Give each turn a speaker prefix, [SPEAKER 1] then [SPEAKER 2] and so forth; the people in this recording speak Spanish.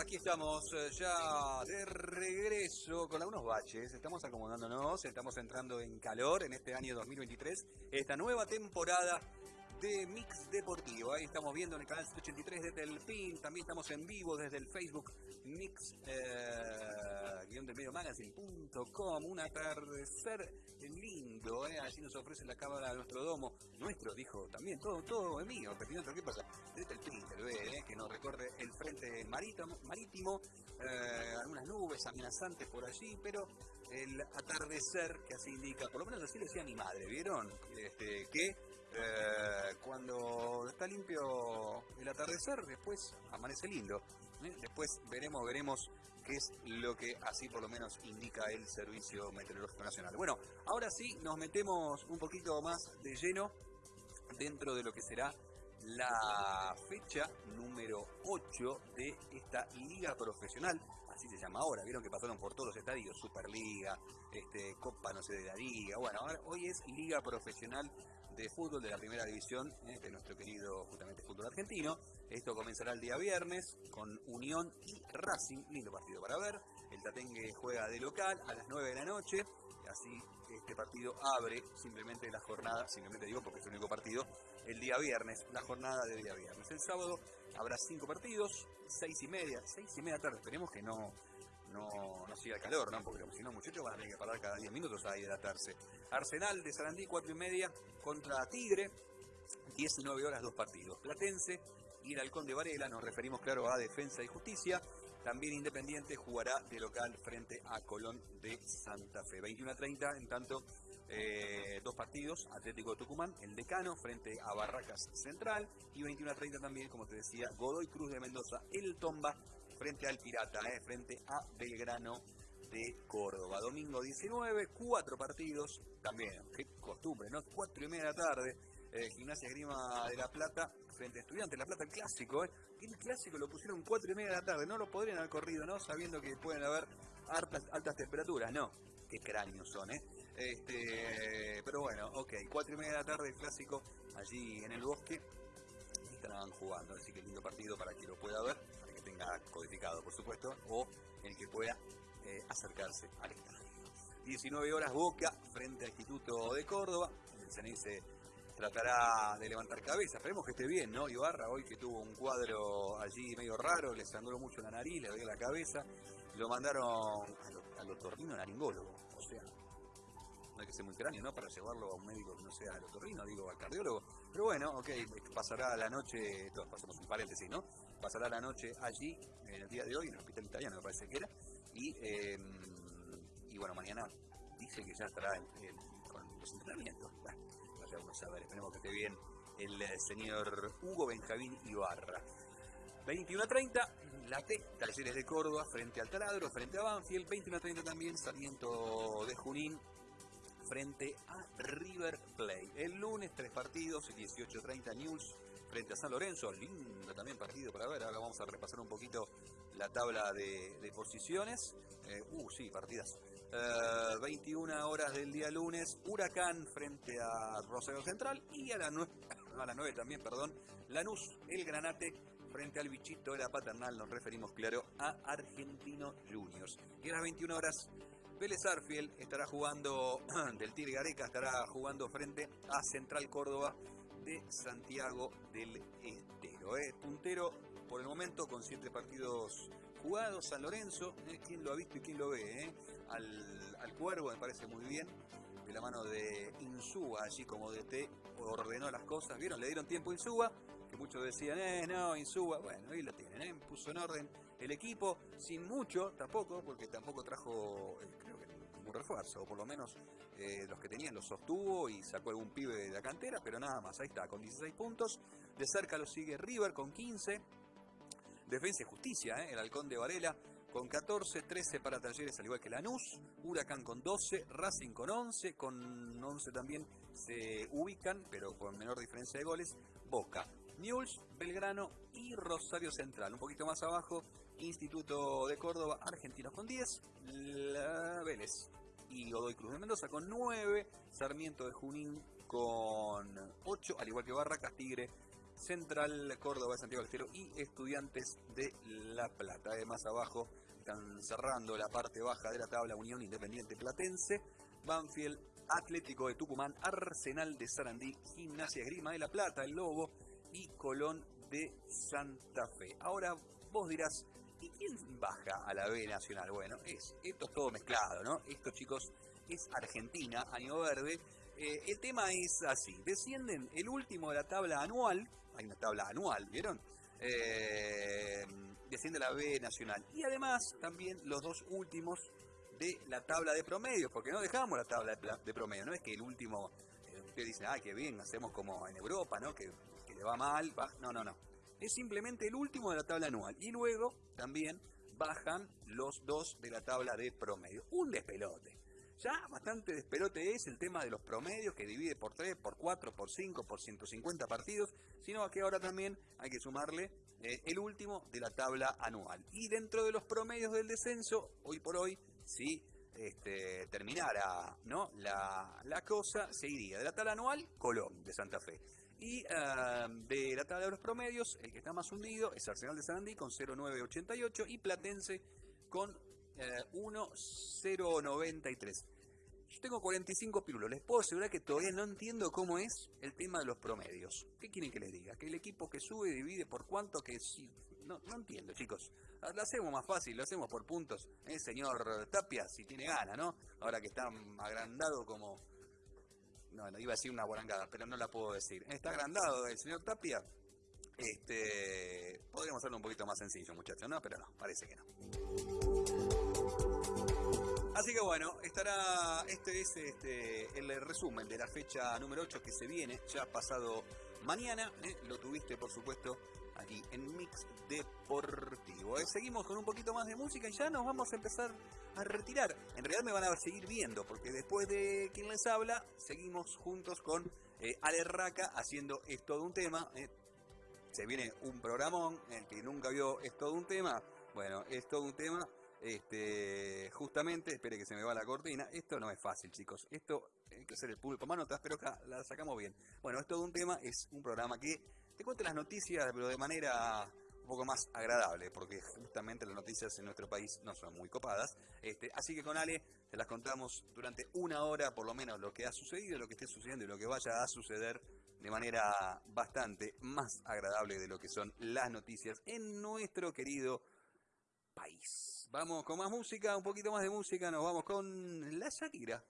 [SPEAKER 1] aquí estamos eh, ya de regreso con algunos baches. Estamos acomodándonos, estamos entrando en calor en este año 2023, esta nueva temporada de Mix Deportivo. Ahí estamos viendo en el canal 183 de Telpin. También estamos en vivo desde el Facebook Mix eh, medio magazine.com. Un atardecer lindo, eh. Allí nos ofrece la cámara de nuestro domo. Nuestro, dijo también, todo, todo es mío. Pero ¿qué pasa? De Telpin, se ve, eh, que nos recorre el frente marítimo, marítimo eh, algunas nubes amenazantes por allí, pero el atardecer que así indica, por lo menos así decía mi madre, ¿vieron? Este, eh, cuando está limpio el atardecer, después amanece lindo. ¿eh? Después veremos, veremos qué es lo que así por lo menos indica el Servicio Meteorológico Nacional. Bueno, ahora sí nos metemos un poquito más de lleno dentro de lo que será la fecha número 8 de esta liga profesional, así se llama ahora, vieron que pasaron por todos los estadios, Superliga, este, Copa no sé de la Liga, bueno, ahora, hoy es Liga Profesional de Fútbol de la Primera División de nuestro querido justamente fútbol argentino. Esto comenzará el día viernes con Unión y Racing, lindo partido para ver. El Tatengue juega de local a las 9 de la noche, así este partido abre simplemente la jornada, simplemente digo porque es el único partido, el día viernes, la jornada de día viernes. El sábado habrá cinco partidos, seis y media, seis y media tarde, esperemos que no, no, no siga el calor, ¿no? Porque si no, muchachos van a tener que parar cada 10 minutos a hidratarse. Arsenal de Sarandí, 4 y media contra Tigre, 19 horas, dos partidos. Platense y el Halcón de Varela, nos referimos claro a Defensa y Justicia. También Independiente jugará de local frente a Colón de Santa Fe. 21 a 30, en tanto, eh, dos partidos. Atlético Tucumán, el Decano, frente a Barracas Central. Y 21 a 30 también, como te decía, Godoy Cruz de Mendoza, el Tomba, frente al Pirata, eh, frente a Belgrano de Córdoba. Domingo 19, cuatro partidos, también, qué costumbre, ¿no? Cuatro y media de la tarde, eh, Gimnasia Grima de La Plata frente a Estudiantes. La Plata, el clásico, ¿eh? El clásico lo pusieron cuatro y media de la tarde, no lo podrían haber corrido, ¿no? Sabiendo que pueden haber altas, temperaturas, no. Qué cráneos son, ¿eh? Este, pero bueno, ok, cuatro y media de la tarde, el clásico, allí en el bosque, estarán jugando, así que lindo partido para que lo pueda ver, para que tenga codificado, por supuesto, o el que pueda eh, acercarse al estadio. 19 horas Boca frente al Instituto de Córdoba. El se tratará de levantar cabeza. Esperemos que esté bien, ¿no? Ibarra hoy que tuvo un cuadro allí medio raro, le sangró mucho la nariz, le dio la cabeza. Lo mandaron al otorrino naringólogo. O sea, no hay que ser muy cráneo, ¿no? Para llevarlo a un médico que no sea al otorrino, digo, al cardiólogo. Pero bueno, ok, pasará la noche, todos pasamos un paréntesis, ¿no? Pasará la noche allí, en el día de hoy, en el hospital italiano me parece que era, y, em, y bueno, mañana dice que ya estará con Bueno, vaya uno a saber, esperemos que esté bien el eh, señor Hugo Benjamín Ibarra. 21 a 30, la T, Talleres de Córdoba frente al Taladro, frente a Banfield, 21 a 30 también, Sarmiento de Junín frente a River Plate. El lunes tres partidos, 18-30 News frente a San Lorenzo, lindo también partido para ver, ahora vamos a repasar un poquito la tabla de, posiciones. Eh, uh, sí, partidas. 21 eh, horas del día lunes, Huracán frente a Rosario Central y a, la a las 9 también, perdón, Lanús, el Granate frente al bichito de la paternal, nos referimos claro a Argentino Juniors. Y a las 21 horas, Vélez Arfiel estará jugando, del Tigre Gareca estará jugando frente a Central Córdoba de Santiago del Estero. Puntero por el momento con siete partidos jugados, San Lorenzo, ¿eh? ¿quién lo ha visto y quién lo ve? Eh? Al, al, Cuervo me parece muy bien, de la mano de Insúa, allí como DT ordenó las cosas, ¿vieron? Le dieron tiempo a Insúa, que muchos decían, eh, no, Insúa, bueno, ahí lo tienen, ¿eh? puso en orden el equipo, sin mucho tampoco, porque tampoco trajo, eh, creo que ningún refuerzo, o por lo menos eh, los que tenían los sostuvo y sacó algún pibe de la cantera, pero nada más, ahí está, con 16 puntos, de cerca lo sigue River con 15, Defensa y Justicia, el halcón de Varela, con 14, 13 para Talleres al igual que Lanús, Huracán con 12, Racing con 11, con 11 también se ubican, pero con menor diferencia de goles, Boca, Newell's, Belgrano y Rosario Central. Un poquito más abajo, Instituto de Córdoba, Argentinos con 10, La Vélez y Godoy Cruz de Mendoza con 9, Sarmiento de Junín con 8, al igual que Barracas, Tigre, Central Córdoba, Santiago del y Estudiantes de La Plata. Además abajo cerrando la parte baja de la tabla Unión Independiente Platense, Banfield, Atlético de Tucumán, Arsenal de Sarandí, Gimnasia Grima de La Plata, El Lobo y Colón de Santa Fe. Ahora vos dirás, ¿y quién baja a la B Nacional? Bueno, es, esto es todo mezclado, ¿no? Esto chicos es Argentina, año verde. Eh, el tema es así, descienden el último de la tabla anual, hay una tabla anual, ¿vieron? Eh, desciende la B Nacional. Y además también los dos últimos de la tabla de promedio, porque no dejamos la tabla de promedio, no es que el último, eh, usted dice, ah, qué bien, hacemos como en Europa, ¿no? Que, le va mal, va. no, no, no. Es simplemente el último de la tabla anual. Y luego también bajan los dos de la tabla de promedio. Un despelote. Ya bastante despelote es el tema de los promedios que divide por 3, por 4, por 5, por 150 partidos, sino que ahora también hay que sumarle eh, el último de la tabla anual. Y dentro de los promedios del descenso, hoy por hoy, si este, terminara ¿no? la, la cosa, se iría de la tabla anual, Colón de Santa Fe. Y ah, de la tabla de los promedios, el que está más hundido es Arsenal de Sarandí con 0,988 y Platense con 1,093. Yo tengo 45 pirulos. Les puedo asegurar que todavía no entiendo cómo es el tema de los promedios. ¿Qué quieren que les diga? Que el equipo que sube divide por cuánto que... No, no entiendo, chicos. Lo hacemos más fácil, lo hacemos por puntos. ¿eh? señor Tapia, si tiene gana, ¿no? Ahora que está agrandado como... No, iba a decir una guarangada, pero no la puedo decir. Está agrandado el señor Tapia. Este, podríamos hacerlo un poquito más sencillo, muchachos, ¿no? Pero no, parece que no. Así que bueno, estará, este es este, el resumen de la fecha número 8 que se viene, ya pasado mañana, ¿eh? lo tuviste por supuesto aquí en Mix Deportivo. ¿eh? Seguimos con un poquito más de música y ya nos vamos a empezar a retirar. En realidad me van a seguir viendo porque después de quien les habla, seguimos juntos con eh, Ale Raca haciendo Es todo un tema. Se viene un programón, el que nunca vio Es todo un tema. Bueno, es todo un tema este, justamente, espere que se me va la cortina. Esto no es fácil, chicos. Esto hay que hacer el público manotas, pero acá la sacamos bien. Bueno, es todo un tema, es un programa que te cuenta las noticias, pero de manera un poco más agradable, porque justamente las noticias en nuestro país no son muy copadas. Este, así que con Ale te las contamos durante una hora, por lo menos, lo que ha sucedido, lo que esté sucediendo y lo que vaya a suceder de manera bastante más agradable de lo que son las noticias en nuestro querido Vamos con más música, un poquito más de música, nos vamos con La Shakira.